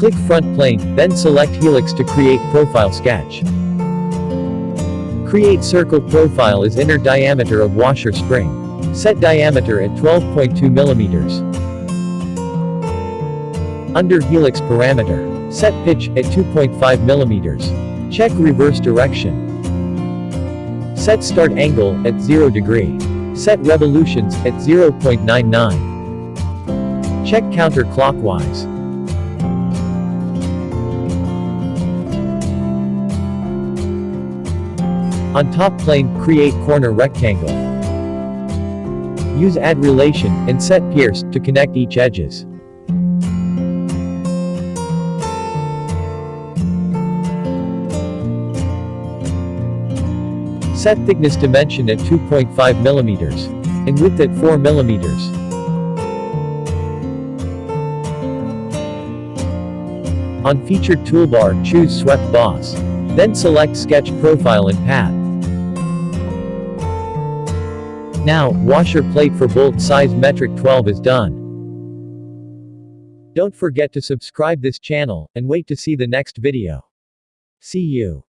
Click front plane, then select helix to create profile sketch. Create circle profile is inner diameter of washer spring. Set diameter at 12.2 millimeters. Under helix parameter. Set pitch at 2.5 millimeters. Check reverse direction. Set start angle at 0 degree. Set revolutions at 0.99. Check counterclockwise. On top plane, create corner rectangle. Use add relation, and set pierce, to connect each edges. Set thickness dimension at 2.5 millimeters. And width at 4 millimeters. On featured toolbar, choose swept boss. Then select sketch profile and path. Now, washer plate for bolt size metric 12 is done. Don't forget to subscribe this channel, and wait to see the next video. See you.